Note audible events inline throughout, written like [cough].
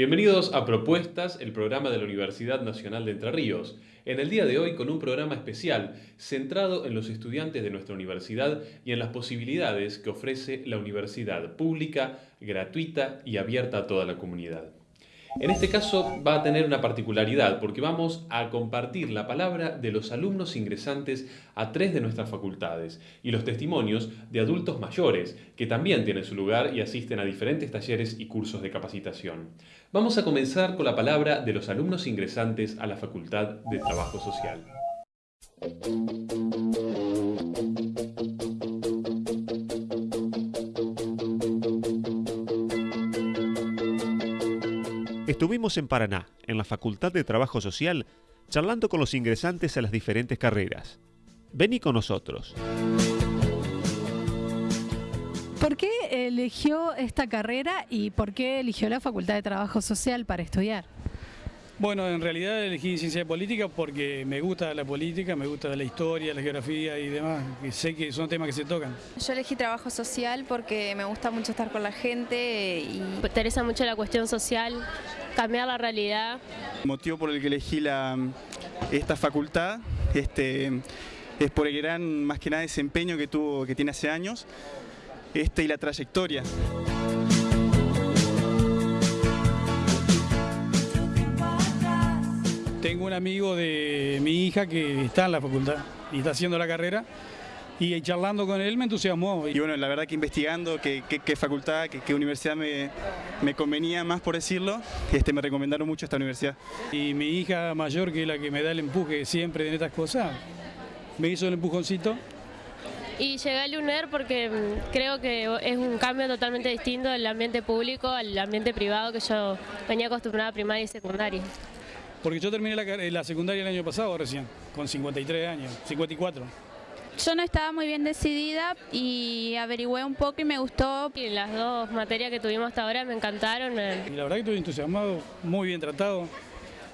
bienvenidos a Propuestas, el programa de la Universidad Nacional de Entre Ríos. En el día de hoy con un programa especial centrado en los estudiantes de nuestra universidad y en las posibilidades que ofrece la universidad pública, gratuita y abierta a toda la comunidad. En este caso va a tener una particularidad porque vamos a compartir la palabra de los alumnos ingresantes a tres de nuestras facultades y los testimonios de adultos mayores que también tienen su lugar y asisten a diferentes talleres y cursos de capacitación. Vamos a comenzar con la palabra de los alumnos ingresantes a la Facultad de Trabajo Social. Estuvimos en Paraná, en la Facultad de Trabajo Social, charlando con los ingresantes a las diferentes carreras. Vení con nosotros. ¿Por qué eligió esta carrera y por qué eligió la Facultad de Trabajo Social para estudiar? Bueno, en realidad elegí ciencia política porque me gusta la política, me gusta la historia, la geografía y demás, y sé que son temas que se tocan. Yo elegí trabajo social porque me gusta mucho estar con la gente y me interesa mucho la cuestión social, cambiar la realidad. El motivo por el que elegí la, esta facultad este, es por el gran, más que nada, desempeño que, tuvo, que tiene hace años este, y la trayectoria. Tengo un amigo de mi hija que está en la facultad y está haciendo la carrera y charlando con él me entusiasmó. Y bueno, la verdad que investigando qué, facultad, qué, universidad me, me, convenía más por decirlo, este, me recomendaron mucho esta universidad. Y mi hija mayor, que es la que me da el empuje siempre en estas cosas, me hizo el empujoncito. Y llegué al UNER porque mm, creo que es un cambio totalmente distinto del ambiente público al ambiente privado que yo venía acostumbrada a primaria y secundaria. Porque yo terminé la, la secundaria el año pasado recién, con 53 años, 54. Yo no estaba muy bien decidida y averigüé un poco y me gustó. Y las dos materias que tuvimos hasta ahora me encantaron. Y la verdad que estoy entusiasmado, muy bien tratado,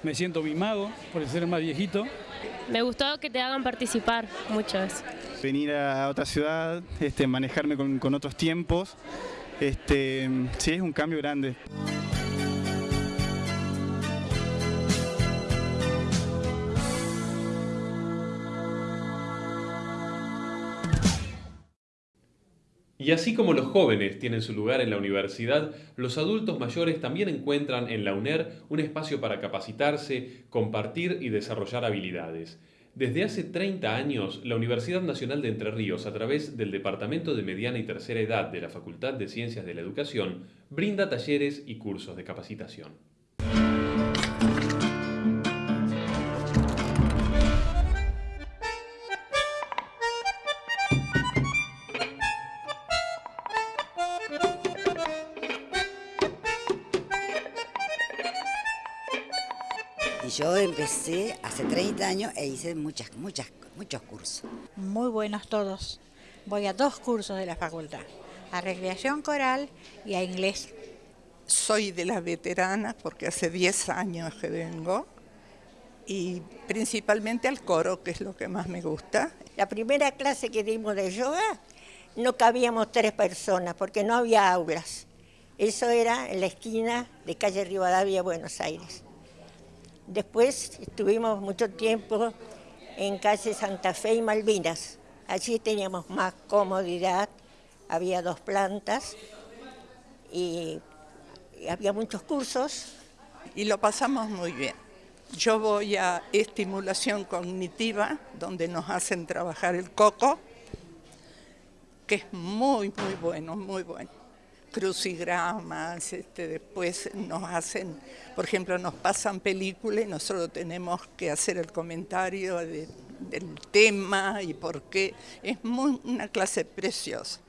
me siento mimado por ser el más viejito. Me gustó que te hagan participar mucho eso. Venir a otra ciudad, este, manejarme con, con otros tiempos, este, sí es un cambio grande. Y así como los jóvenes tienen su lugar en la universidad, los adultos mayores también encuentran en la UNER un espacio para capacitarse, compartir y desarrollar habilidades. Desde hace 30 años, la Universidad Nacional de Entre Ríos, a través del Departamento de Mediana y Tercera Edad de la Facultad de Ciencias de la Educación, brinda talleres y cursos de capacitación. Yo empecé hace 30 años e hice muchas, muchas, muchos cursos. Muy buenos todos. Voy a dos cursos de la facultad, a recreación coral y a inglés. Soy de las veteranas porque hace 10 años que vengo y principalmente al coro, que es lo que más me gusta. La primera clase que dimos de yoga no cabíamos tres personas porque no había aulas. Eso era en la esquina de calle Rivadavia, Buenos Aires. Después estuvimos mucho tiempo en calle Santa Fe y Malvinas. Allí teníamos más comodidad, había dos plantas y, había muchos cursos. Y lo pasamos muy bien. Yo voy a estimulación cognitiva, donde nos hacen trabajar el coco, que es muy, muy bueno, muy bueno crucigramas, este, después nos hacen, por ejemplo, nos pasan películas y nosotros tenemos que hacer el comentario del tema y por qué. Es una clase preciosa.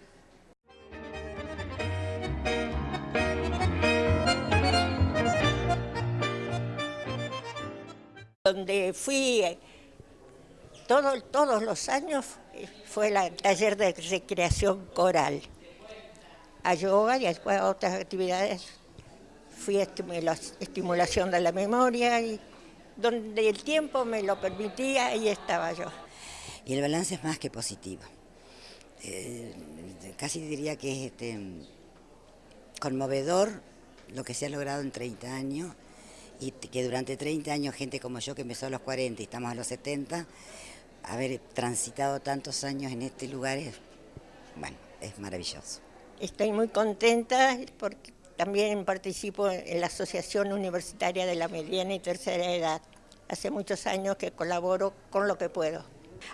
Donde fui eh, todo, todos los años eh, fue el taller de recreación coral a yoga y después a otras actividades. Fui a estimulación de la memoria y donde el tiempo me lo permitía, ahí estaba yo. Y el balance es más que positivo. Eh, casi diría que es este, conmovedor lo que se ha logrado en 30 años y que durante 30 años gente como yo que empezó a los 40 y estamos a los 70, haber transitado tantos años en este lugar es, bueno, es maravilloso. Estoy muy contenta porque también participo en la Asociación Universitaria de la Mediana y Tercera Edad. Hace muchos años que colaboro con lo que puedo.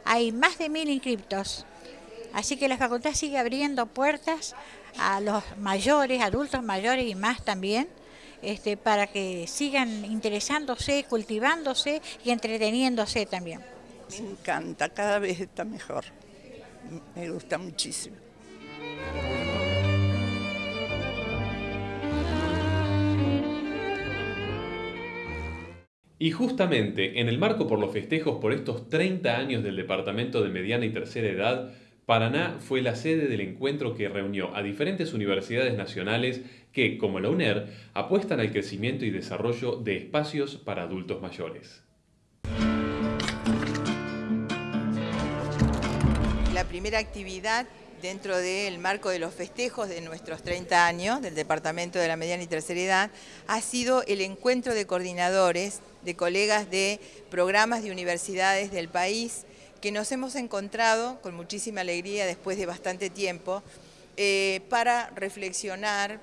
Hay más de mil inscriptos, así que la facultad sigue abriendo puertas a los mayores, adultos mayores y más también, este, para que sigan interesándose, cultivándose y entreteniéndose también. Me encanta, cada vez está mejor. Me gusta muchísimo. Y justamente en el marco por los festejos por estos 30 años del Departamento de Mediana y Tercera Edad, Paraná fue la sede del encuentro que reunió a diferentes universidades nacionales que, como la UNER, apuestan al crecimiento y desarrollo de espacios para adultos mayores. La primera actividad dentro del marco de los festejos de nuestros 30 años del Departamento de la Mediana y Tercera Edad ha sido el encuentro de coordinadores de colegas de programas de universidades del país que nos hemos encontrado con muchísima alegría después de bastante tiempo eh, para reflexionar,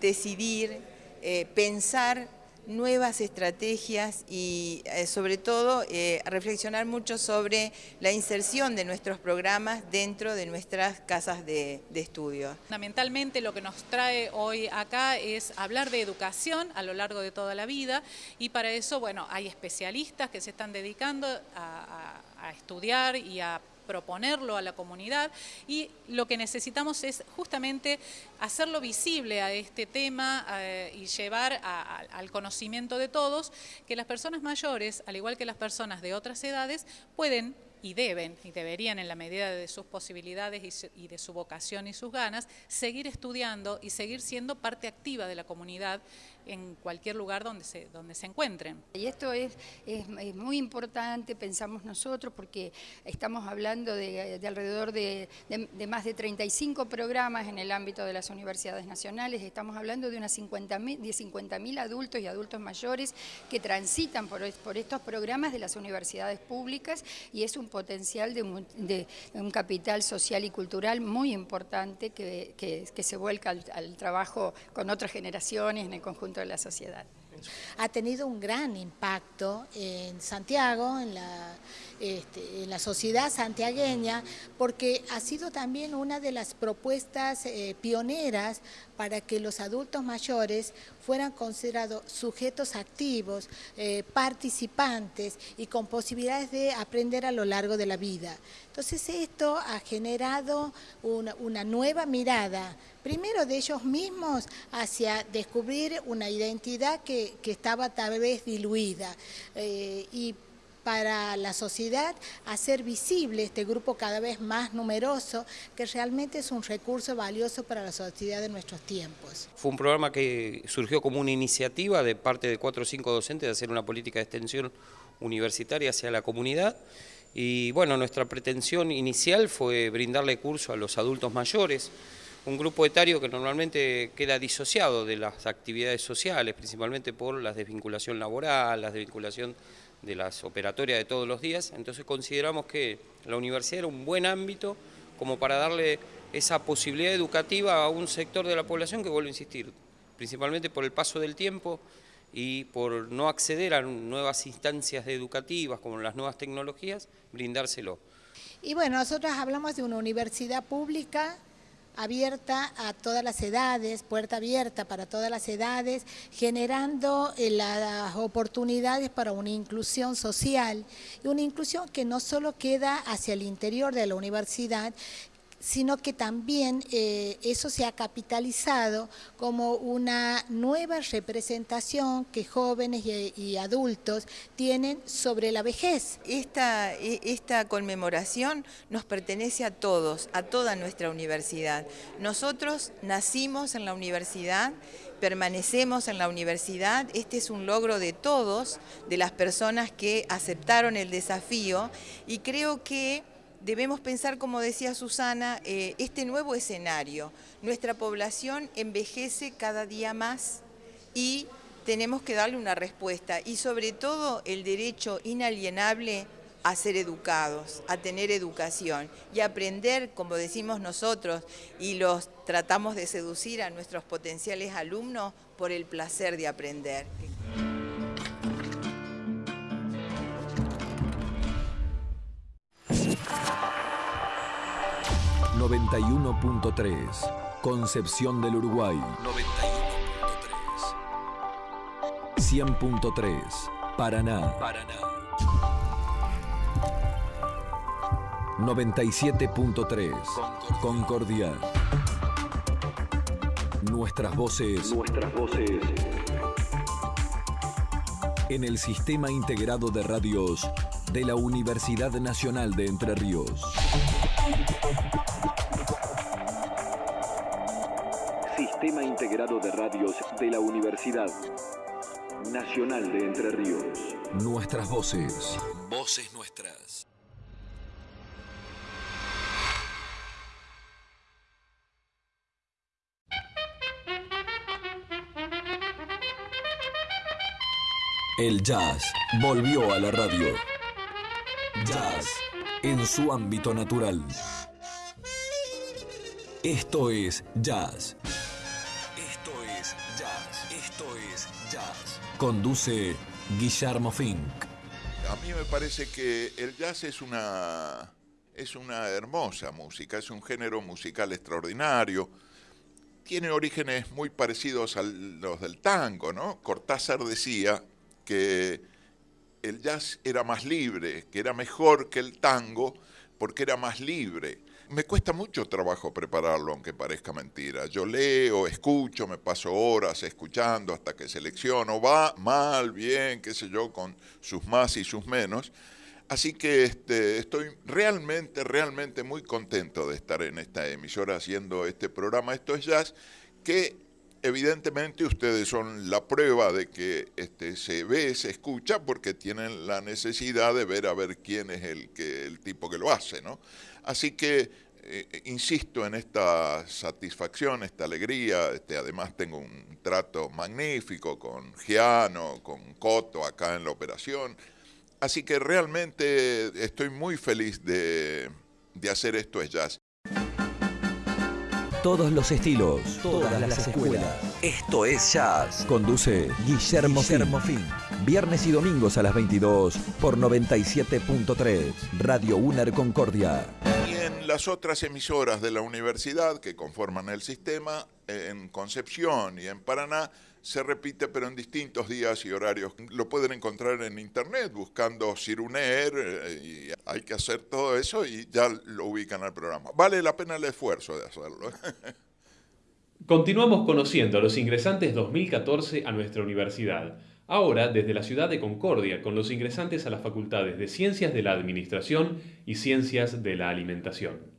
decidir, eh, pensar nuevas estrategias y eh, sobre todo reflexionar mucho sobre la inserción de nuestros programas dentro de nuestras casas de, estudio. Fundamentalmente lo que nos trae hoy acá es hablar de educación a lo largo de toda la vida y para eso, bueno, hay especialistas que se están dedicando a estudiar y a proponerlo a la comunidad. Y lo que necesitamos es justamente hacerlo visible a este tema eh, y llevar al conocimiento de todos que las personas mayores, al igual que las personas de otras edades, pueden y deben, y deberían en la medida de sus posibilidades y, de su vocación y sus ganas, seguir estudiando y seguir siendo parte activa de la comunidad en cualquier lugar donde se, donde se encuentren. Y esto es, es, muy importante, pensamos nosotros, porque estamos hablando de, alrededor de, de, más de 35 programas en el ámbito de las universidades nacionales, estamos hablando de unas 50.000 de 50 adultos y adultos mayores que transitan por, por estos programas de las universidades públicas y es un potencial de un, capital social y cultural muy importante que, que, se vuelca al, al trabajo con otras generaciones en el conjunto de la sociedad. Ha tenido un gran impacto en Santiago, en la, este, en la sociedad santiagueña, porque ha sido también una de las propuestas eh, pioneras para que los adultos mayores fueran considerados sujetos activos, eh, participantes y con posibilidades de aprender a lo largo de la vida. Entonces esto ha generado una, nueva mirada primero de ellos mismos hacia descubrir una identidad que, estaba tal vez diluida eh, y para la sociedad hacer visible este grupo cada vez más numeroso, que realmente es un recurso valioso para la sociedad de nuestros tiempos. Fue un programa que surgió como una iniciativa de parte de cuatro o cinco docentes de hacer una política de extensión universitaria hacia la comunidad y bueno, nuestra pretensión inicial fue brindarle curso a los adultos mayores, un grupo etario que normalmente queda disociado de las actividades sociales, principalmente por la desvinculación laboral, la desvinculación de las operatorias de todos los días, entonces consideramos que la universidad era un buen ámbito como para darle esa posibilidad educativa a un sector de la población que, vuelvo a insistir, principalmente por el paso del tiempo y por no acceder a nuevas instancias educativas como las nuevas tecnologías, brindárselo. Y bueno, nosotros hablamos de una universidad pública abierta a todas las edades, puerta abierta para todas las edades, generando eh, las oportunidades para una inclusión social. Una inclusión que no solo queda hacia el interior de la universidad, sino que también eh, eso se ha capitalizado como una nueva representación que jóvenes y, adultos tienen sobre la vejez. Esta, e, esta conmemoración nos pertenece a todos, a toda nuestra universidad. Nosotros nacimos en la universidad, permanecemos en la universidad, este es un logro de todos, de las personas que aceptaron el desafío y creo que debemos pensar, como decía Susana, eh, este nuevo escenario. Nuestra población envejece cada día más, y tenemos que darle una respuesta y sobre todo el derecho inalienable a ser educados, a tener educación y aprender, como decimos nosotros, y los tratamos de seducir a nuestros potenciales alumnos por el placer de aprender. 91.3 Concepción del Uruguay. 91.3 100.3 Paraná. Paraná. 97.3 Concordia. Nuestras voces. Nuestras voces. En el Sistema Integrado de Radios de la Universidad Nacional de Entre Ríos. Integrado de Radios de la Universidad Nacional de Entre Ríos. Nuestras voces. Voces nuestras. El jazz volvió a la radio. Jazz en su ámbito natural. Esto es jazz. Conduce Guillermo Fink. A mí me parece que el jazz es una es una hermosa música, es un género musical extraordinario. Tiene orígenes muy parecidos a los del tango, ¿no? Cortázar decía que el jazz era más libre, que era mejor que el tango porque era más libre. Me cuesta mucho trabajo prepararlo, aunque parezca mentira. Yo leo, escucho, me paso horas escuchando hasta que selecciono, va mal, bien, qué sé yo, con sus más y sus menos. Así que este, estoy realmente, realmente muy contento de estar en esta emisora haciendo este programa. Esto es Jazz, que evidentemente ustedes son la prueba de que este, se ve, se escucha, porque tienen la necesidad de ver a ver quién es el, que, el tipo que lo hace, ¿no? Así que eh, insisto en esta satisfacción, esta alegría, este, además tengo un trato magnífico con Giano, con Coto acá en la operación, así que realmente estoy muy feliz de, de hacer esto es jazz. Todos los estilos, todas, las, escuelas. Esto es Jazz. Conduce Guillermo, Guillermo Fin. Viernes y domingos a las 22 por 97.3 Radio UNER Concordia. Las otras emisoras de la universidad que conforman el sistema, en Concepción y en Paraná, se repite pero en distintos días y horarios. Lo pueden encontrar en internet buscando Ciruner eh, y hay que hacer todo eso y ya lo ubican al programa. Vale la pena el esfuerzo de hacerlo. Continuamos conociendo a los ingresantes 2014 a nuestra universidad. Ahora desde la ciudad de Concordia con los ingresantes a las facultades de Ciencias de la Administración y Ciencias de la Alimentación.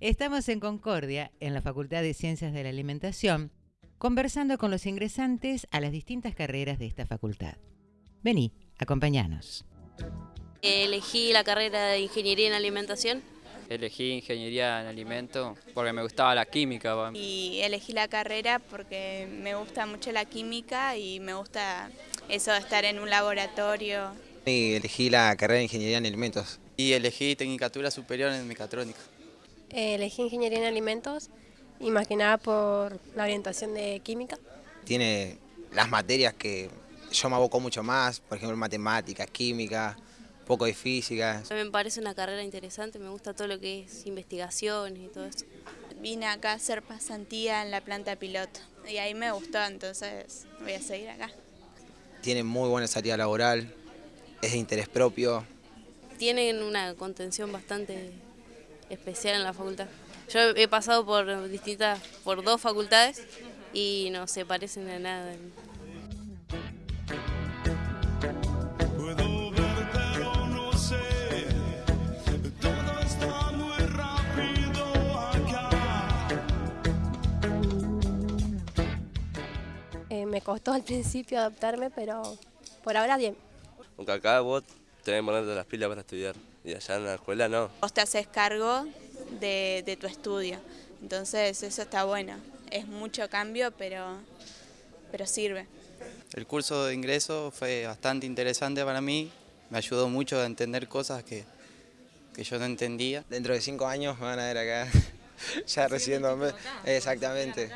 Estamos en Concordia, en la Facultad de Ciencias de la Alimentación, conversando con los ingresantes a las distintas carreras de esta facultad. Vení, acompáñanos. Elegí la carrera de Ingeniería en Alimentación. Elegí Ingeniería en Alimento porque me gustaba la química. Y elegí la carrera porque me gusta mucho la química y me gusta eso de estar en un laboratorio. Y elegí la carrera de Ingeniería en Alimentos. Y elegí Tecnicatura Superior en Mecatrónica. elegí Ingeniería en Alimentos y más que nada por la orientación de química. Tiene las materias que yo me aboco mucho más, por ejemplo matemáticas, química, poco de física. Me parece una carrera interesante, me gusta todo lo que es investigaciones y todo eso. Vine acá a hacer pasantía en la planta piloto y ahí me gustó, entonces voy a seguir acá. Tiene muy buena salida laboral, es de interés propio. Tienen una contención bastante especial en la facultad. Yo he pasado por distintas, por dos facultades y no se parecen a nada. Costó al principio adaptarme, pero por ahora bien. Aunque acá vos tenés que ponerte las pilas para estudiar y allá en la escuela no. Vos te haces cargo de, de tu estudio, entonces eso está bueno. Es mucho cambio, pero, pero sirve. El curso de ingreso fue bastante interesante para mí, me ayudó mucho a entender cosas que, que yo no entendía. Dentro de cinco años me van a ver acá, [laughs] ya recibiendo... Exactamente.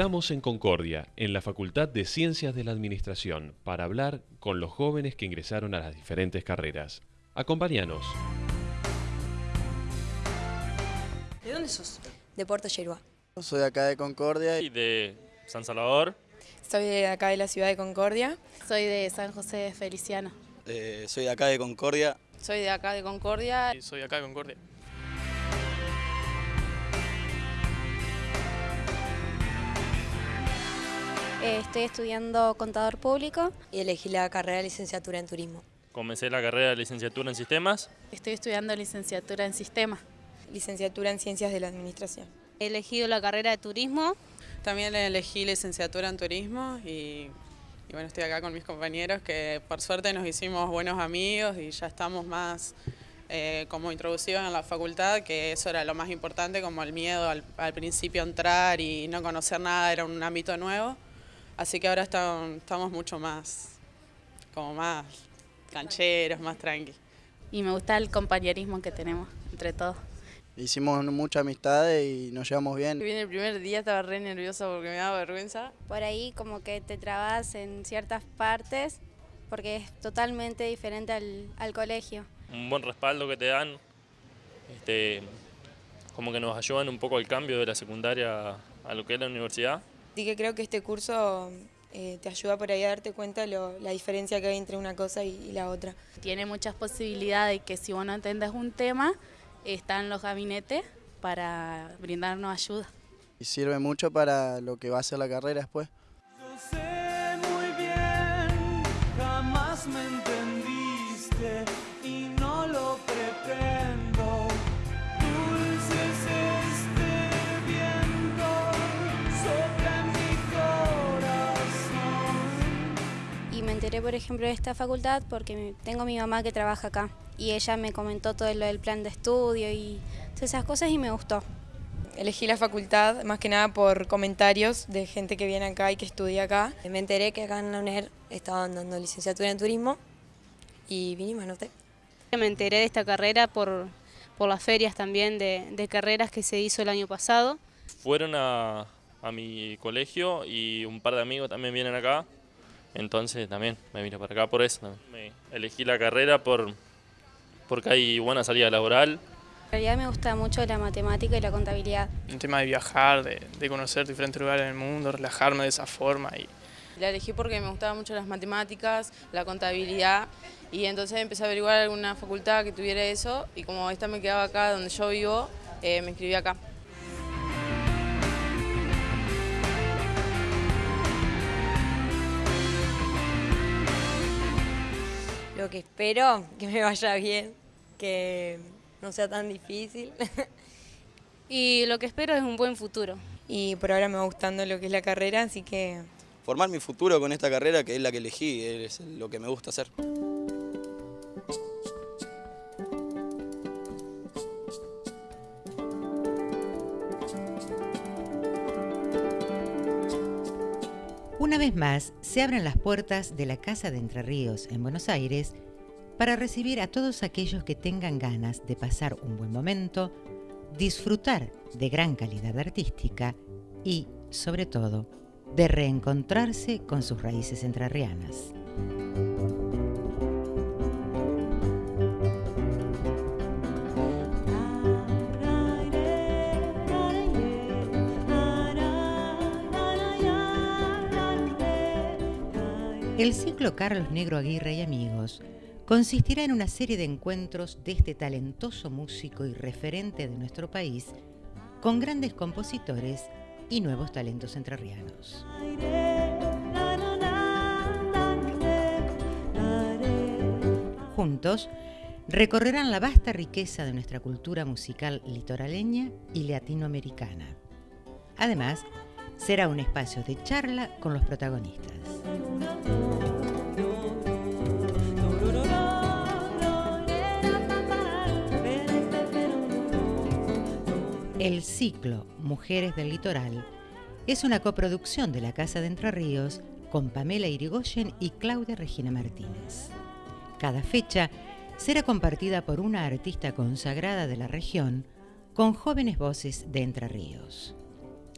Estamos en Concordia, en la Facultad de Ciencias de la Administración, para hablar con los jóvenes que ingresaron a las diferentes carreras. Acompáñanos. ¿De dónde sos? De Puerto Yerba. Soy de acá de Concordia. Y de San Salvador. Soy de acá de la ciudad de Concordia. Soy de San José de Feliciano. Eh, soy de acá de Concordia. Soy de acá de Concordia. Y soy de acá de Concordia. Estoy estudiando contador público. Y elegí la carrera de licenciatura en turismo. Comencé la carrera de licenciatura en sistemas. Estoy estudiando licenciatura en sistemas. Licenciatura en ciencias de la administración. He elegido la carrera de turismo. También elegí licenciatura en turismo y, y bueno, estoy acá con mis compañeros que por suerte nos hicimos buenos amigos y ya estamos más eh, como introducidos en la facultad, que eso era lo más importante, como el miedo al, al principio a entrar y no conocer nada, era un ámbito nuevo. Así que ahora estamos, estamos mucho más, como más cancheros, más tranqui. Y me gusta el compañerismo que tenemos entre todos. Hicimos muchas amistades y nos llevamos bien. Vine el primer día, estaba re nerviosa porque me daba vergüenza. Por ahí como que te trabas en ciertas partes porque es totalmente diferente al, al colegio. Un buen respaldo que te dan, este, como que nos ayudan un poco al cambio de la secundaria a lo que es la universidad. Así que creo que este curso eh, te ayuda por ahí a darte cuenta lo, la diferencia que hay entre una cosa y, y, la otra. Tiene muchas posibilidades que si vos no entendés un tema, están los gabinetes para brindarnos ayuda. Y sirve mucho para lo que va a ser la carrera después. Enteré, por ejemplo, de esta facultad porque tengo mi mamá que trabaja acá y ella me comentó todo lo del plan de estudio y todas esas cosas y me gustó. Elegí la facultad más que nada por comentarios de gente que viene acá y que estudia acá. Me enteré que acá en la UNER estaban dando licenciatura en turismo y vine y me anoté. Me enteré de esta carrera por, por las ferias también de, de carreras que se hizo el año pasado. Fueron a, a mi colegio y un par de amigos también vienen acá, entonces también me vine para acá por eso. Me elegí la carrera por, porque hay buena salida laboral. En realidad me gusta mucho la matemática y la contabilidad. Un tema de viajar, de, de conocer diferentes lugares del mundo, relajarme de esa forma. Y... La elegí porque me gustaban mucho las matemáticas, la contabilidad y entonces empecé a averiguar alguna facultad que tuviera eso y como esta me quedaba acá donde yo vivo, eh, me inscribí acá. Lo que espero, que me vaya bien, que no sea tan difícil. [laughs] y lo que espero es un buen futuro. Y por ahora me va gustando lo que es la carrera, así que... Formar mi futuro con esta carrera que es la que elegí, es lo que me gusta hacer. Una vez más, se abren las puertas de la Casa de Entre Ríos en Buenos Aires para recibir a todos aquellos que tengan ganas de pasar un buen momento, disfrutar de gran calidad artística y, sobre todo, de reencontrarse con sus raíces entrerrianas. El ciclo Carlos Negro Aguirre y Amigos consistirá en una serie de encuentros de este talentoso músico y referente de nuestro país con grandes compositores y nuevos talentos entrerrianos. Juntos, recorrerán la vasta riqueza de nuestra cultura musical litoraleña y latinoamericana. Además, será un espacio de charla con los protagonistas. El ciclo Mujeres del Litoral es una coproducción de la Casa de Entre Ríos con Pamela Irigoyen y Claudia Regina Martínez. Cada fecha será compartida por una artista consagrada de la región con jóvenes voces de Entre Ríos.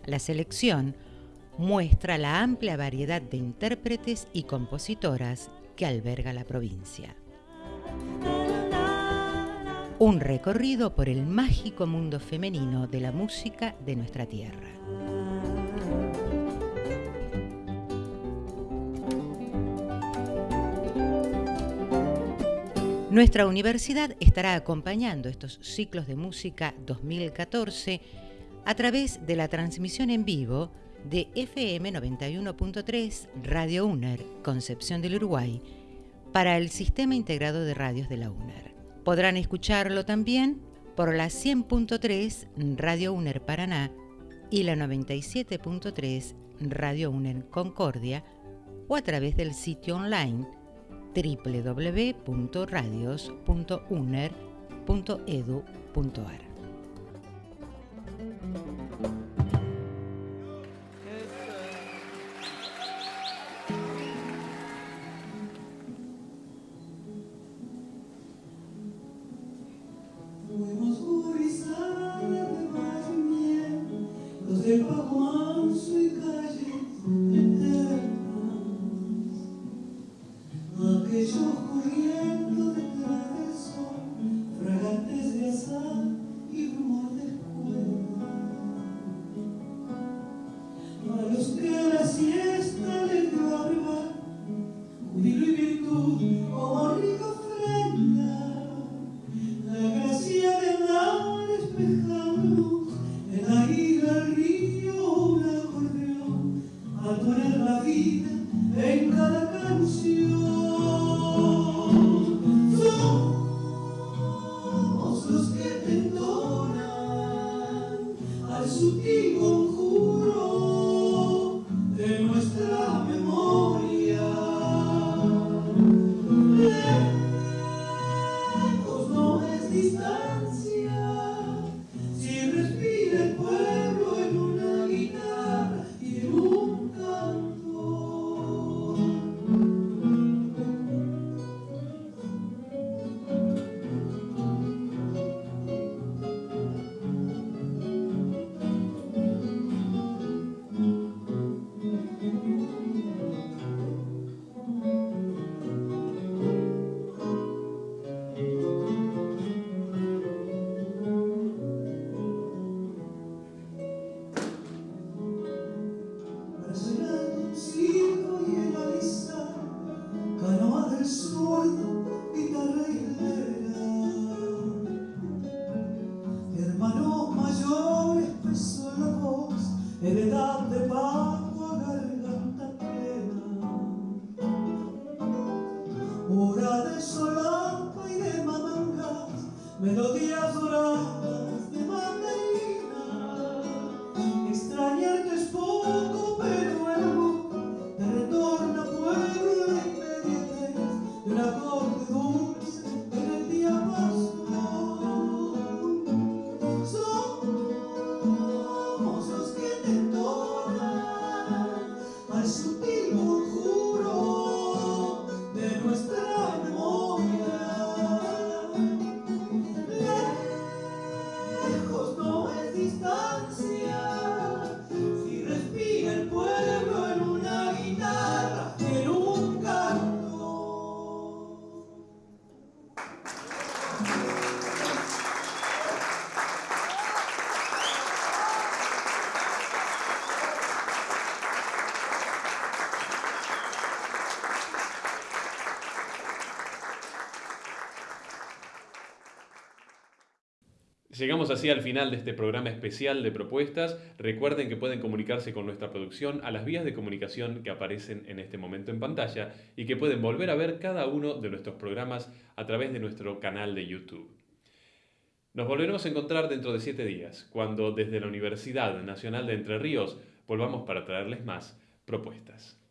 La selección muestra la amplia variedad de intérpretes y compositoras que alberga la provincia. Un recorrido por el mágico mundo femenino de la música de nuestra tierra. Nuestra universidad estará acompañando estos ciclos de música 2014 a través de la transmisión en vivo de FM 91.3 Radio UNER, Concepción del Uruguay, para el Sistema Integrado de Radios de la UNER. Podrán escucharlo también por la 100.3 Radio UNER Paraná y la 97.3 Radio UNER Concordia o a través del sitio online www.radios.uner.edu.ar. do Llegamos así al final de este programa especial de propuestas. Recuerden que pueden comunicarse con nuestra producción a las vías de comunicación que aparecen en este momento en pantalla y que pueden volver a ver cada uno de nuestros programas a través de nuestro canal de YouTube. Nos volveremos a encontrar dentro de siete días, cuando desde la Universidad Nacional de Entre Ríos volvamos para traerles más propuestas.